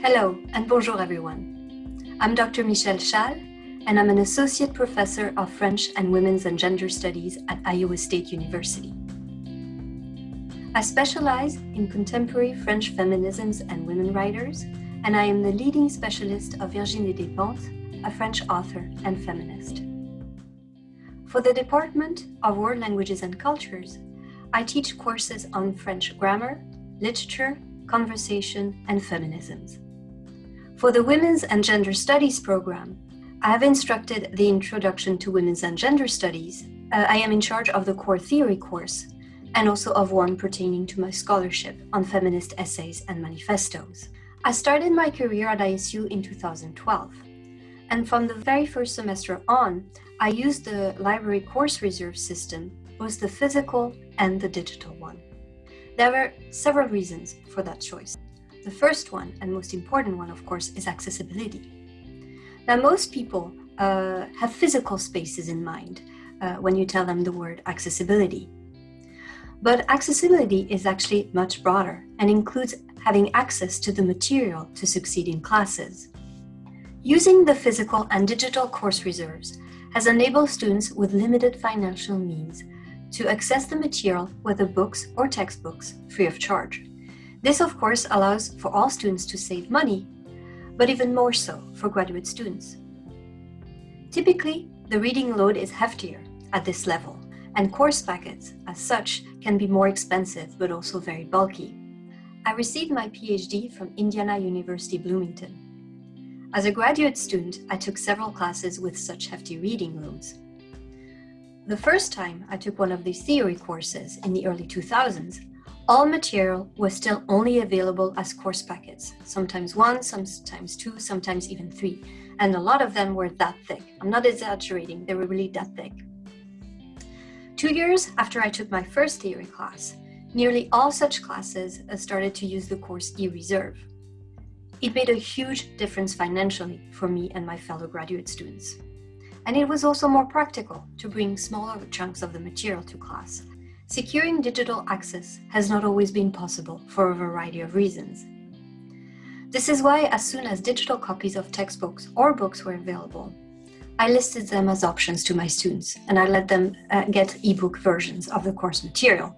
Hello and bonjour everyone. I'm Dr. Michelle Schaal and I'm an associate professor of French and Women's and Gender Studies at Iowa State University. I specialize in contemporary French feminisms and women writers, and I am the leading specialist of Virginie Despentes, a French author and feminist. For the Department of World Languages and Cultures, I teach courses on French grammar, literature, conversation, and feminisms. For the Women's and Gender Studies program, I have instructed the Introduction to Women's and Gender Studies. Uh, I am in charge of the core theory course and also of one pertaining to my scholarship on feminist essays and manifestos. I started my career at ISU in 2012, and from the very first semester on, I used the library course reserve system, both the physical and the digital one. There were several reasons for that choice. The first one, and most important one, of course, is accessibility. Now, most people uh, have physical spaces in mind uh, when you tell them the word accessibility. But accessibility is actually much broader and includes having access to the material to succeed in classes. Using the physical and digital course reserves has enabled students with limited financial means to access the material, whether books or textbooks, free of charge. This, of course, allows for all students to save money, but even more so for graduate students. Typically, the reading load is heftier at this level, and course packets, as such, can be more expensive but also very bulky. I received my PhD from Indiana University Bloomington. As a graduate student, I took several classes with such hefty reading loads. The first time I took one of these theory courses in the early 2000s, all material was still only available as course packets, sometimes one, sometimes two, sometimes even three. And a lot of them were that thick. I'm not exaggerating, they were really that thick. Two years after I took my first theory class, nearly all such classes uh, started to use the course e-reserve. It made a huge difference financially for me and my fellow graduate students. And it was also more practical to bring smaller chunks of the material to class Securing digital access has not always been possible for a variety of reasons. This is why as soon as digital copies of textbooks or books were available, I listed them as options to my students and I let them uh, get ebook versions of the course material.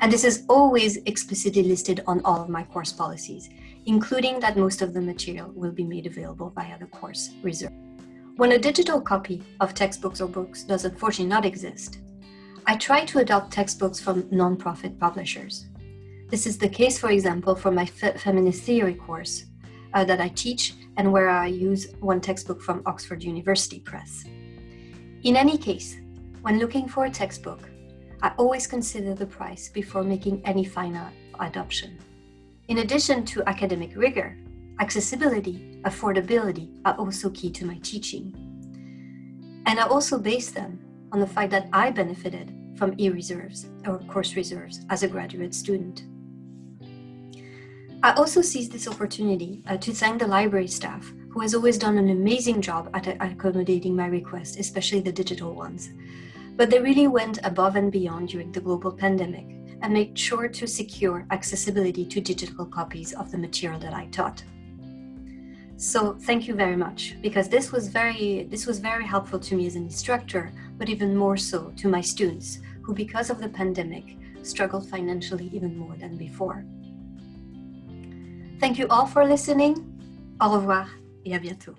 And this is always explicitly listed on all of my course policies, including that most of the material will be made available via the course reserve. When a digital copy of textbooks or books does unfortunately not exist, I try to adopt textbooks from nonprofit publishers. This is the case, for example, for my fe feminist theory course uh, that I teach and where I use one textbook from Oxford University Press. In any case, when looking for a textbook, I always consider the price before making any final adoption. In addition to academic rigor, accessibility, affordability are also key to my teaching. And I also base them on the fact that I benefited from e-reserves or course reserves as a graduate student. I also seized this opportunity uh, to thank the library staff who has always done an amazing job at accommodating my requests, especially the digital ones. But they really went above and beyond during the global pandemic and made sure to secure accessibility to digital copies of the material that I taught. So thank you very much because this was very this was very helpful to me as an instructor, but even more so to my students who because of the pandemic struggled financially even more than before. Thank you all for listening. Au revoir et à bientôt.